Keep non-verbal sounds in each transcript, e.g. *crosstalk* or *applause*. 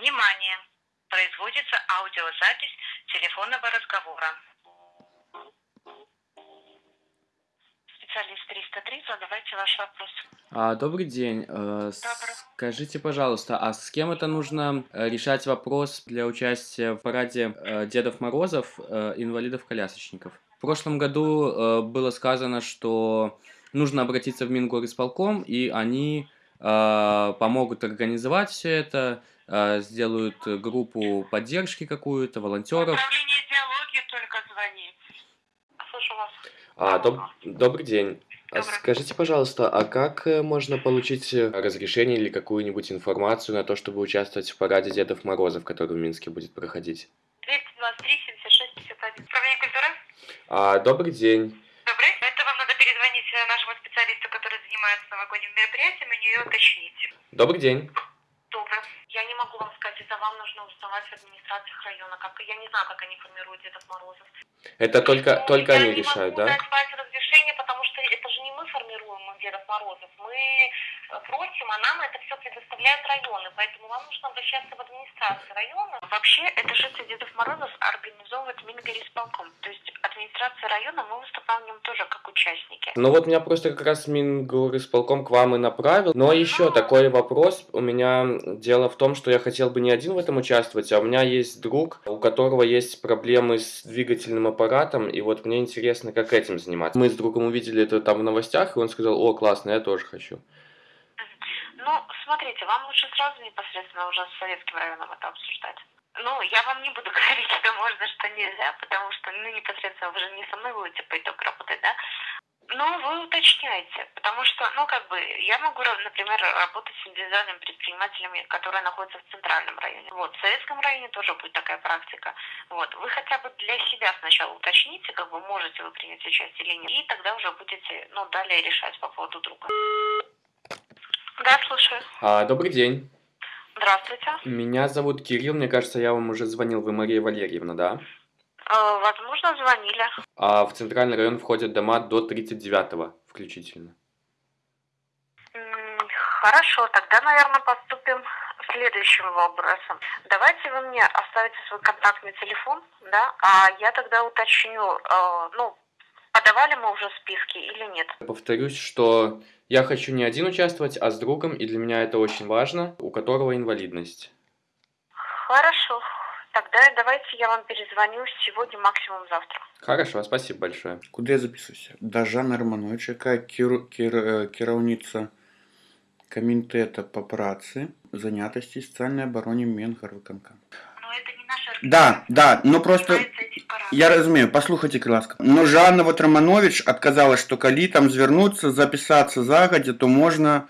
Внимание! Производится аудиозапись телефонного разговора. Специалист 303, задавайте ваш вопрос. А, добрый день. Э, Добрый. Скажите, пожалуйста, а с кем это нужно э, решать вопрос для участия в параде э, Дедов Морозов, инвалидов-колясочников? В прошлом году было сказано, что нужно обратиться в Мингорисполком, и они помогут организовать все это, э, сделают группу поддержки какую-то, волонтеров. Управление диалоги только звонит. Слышу вас. А, доб- добрый день. А Добрый. Скажите, пожалуйста, а как э, можно получить э, разрешение или какую-нибудь информацию на то, чтобы участвовать в параде Дедов Морозов, который в Минске будет проходить? 223 76 51. Управление культуры? А, добрый день. Добрый. Это вам надо перезвонить э, нашему специалисту, который занимается новогодним мероприятием, у нее уточнить. Добрый день. Добрый. Я не могу вам сказать, это вам нужно узнавать в администрациях района. Как, я не знаю, как они формируют Дедов Морозов. Это только, Ну, только я они не решают, могу да? дать Васе разрешение, потому что это же не мы формируем Дедов Морозов. Мы просим, а нам это все предоставляют районы. Поэтому вам нужно обращаться в администрацию района. Вообще, это шествие Дедов Морозов организовывает Мингорисполком. То есть администрация района, мы выступаем в нем тоже как участники. Ну вот меня просто как раз Мингорисполком к вам и направил. Но еще Ну. такой вопрос. У меня дело в том, что я хотел бы не один в этом участвовать, а у меня есть друг, у которого есть проблемы с двигательным аппаратом, и вот мне интересно, как этим заниматься. Мы с другом увидели это там в новостях, и он сказал, о, классно, я тоже хочу. Смотрите, вам лучше сразу непосредственно уже с советским районом это обсуждать. Ну, я вам не буду *laughs* говорить, что можно, что нельзя, потому что, ну, непосредственно вы же не со мной будете по итогу работать, да? Ну, вы уточняете, потому что, ну, как бы, я могу, например, работать с индивидуальными предпринимателями, которые находятся в центральном районе. Вот, в советском районе тоже будет такая практика. Вот, вы хотя бы для себя сначала уточните, как бы, можете вы принять участие или нет, и тогда уже будете, ну, далее решать по поводу друга. Да, слушаю. А, добрый день. Здравствуйте. Меня зовут Кирилл, мне кажется, я вам уже звонил, вы Мария Валерьевна, да? Э, Возможно, звонили. А в центральный район входят дома до 39 включительно. Хорошо, тогда, наверное, поступим следующим образом. Давайте вы мне оставите свой контактный телефон, да, а я тогда уточню, э, ну, подавали мы уже списки или нет. Повторюсь, что я хочу не один участвовать, а с другом, и для меня это очень важно, у которого инвалидность. Хорошо, тогда давайте я вам перезвоню сегодня, максимум завтра. Хорошо, спасибо большое. Куди я записуюся? До Жанна Романовича, яка кір... Кір... е, керівниця комітету по праці, зайнятості і соціальній обороні Мінгарвиконка. Да, да, ну просто я розумію, послухайте, будь ласка. Ну, Жанна вот Романович отказала, що коли там звернуться, записатися загодя, то можна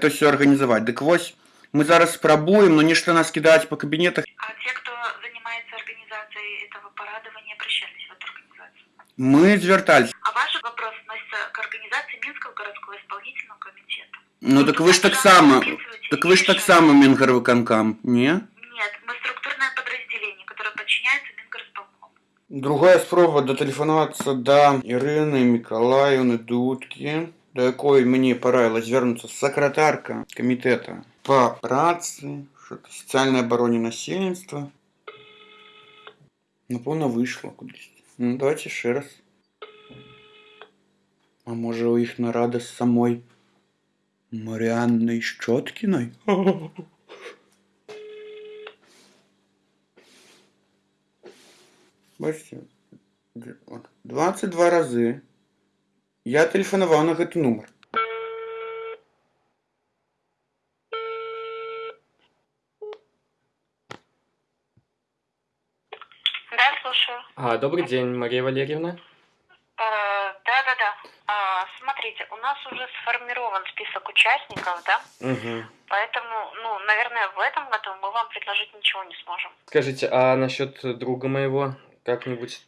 це все організувати. Так ось, ми зараз спробуємо, но нічого нас кидати по кабінетах. А те, кто занимается организацией этого парада, вы не обращались в эту организацию? Ми звертались. А ваш вопрос относится к организации Минского городского исполнительного комитета. Ну так ви ж так само, так ви ж так само Мінгарвиконкам, ні? Другая спроба дотэлефанавацца до Ірыны Миколаевны дудкі, да якой мне параілась вярнуцца сакратарка камітэта па працы, сацыяльнай абароне насельніцтва. Напэўна ну, выйшла кудысьці. Ну, давайте еще раз. А может у их нарада з самой Марианной щеткиной? *laughs* 8, 22 разы я телефонував на этот номер. Да, слушаю. А, добрый день, Мария Валерьевна. Э, Да-да-да. А, смотрите, у нас уже сформирован список участников, да? Угу. Поэтому, ну, наверное, в этом году мы вам предложить ничего не сможем. Скажите, а насчет друга моего, как-нибудь,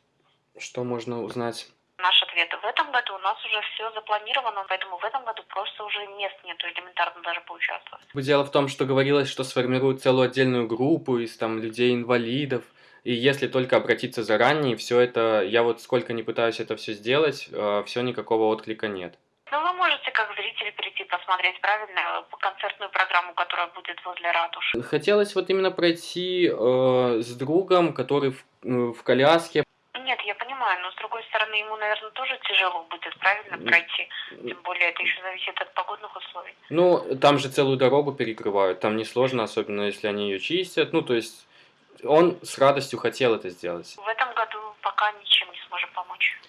что можно узнать? Наш ответ. В этом году у нас уже все запланировано, поэтому в этом году просто уже мест нету элементарно даже поучаствовать. Дело в том, что говорилось, что сформируют целую отдельную группу из там людей-инвалидов, и если только обратиться заранее, все это, я вот сколько не пытаюсь это все сделать, все никакого отклика нет. Ну, вы можете как зритель прийти посмотреть правильно по концертную программу, которая которая будет возле ратуши. Хотелось вот именно пройти э, с другом, который в, э, в коляске. Нет, я понимаю, но с другой стороны, ему, наверное, тоже тяжело будет, правильно, пройти. Тем более, это еще зависит от погодных условий. Ну, там же целую дорогу перекрывают, там несложно, особенно если они ее чистят. Ну, то есть он с радостью хотел это сделать. В этом году пока ничем не сможем помочь.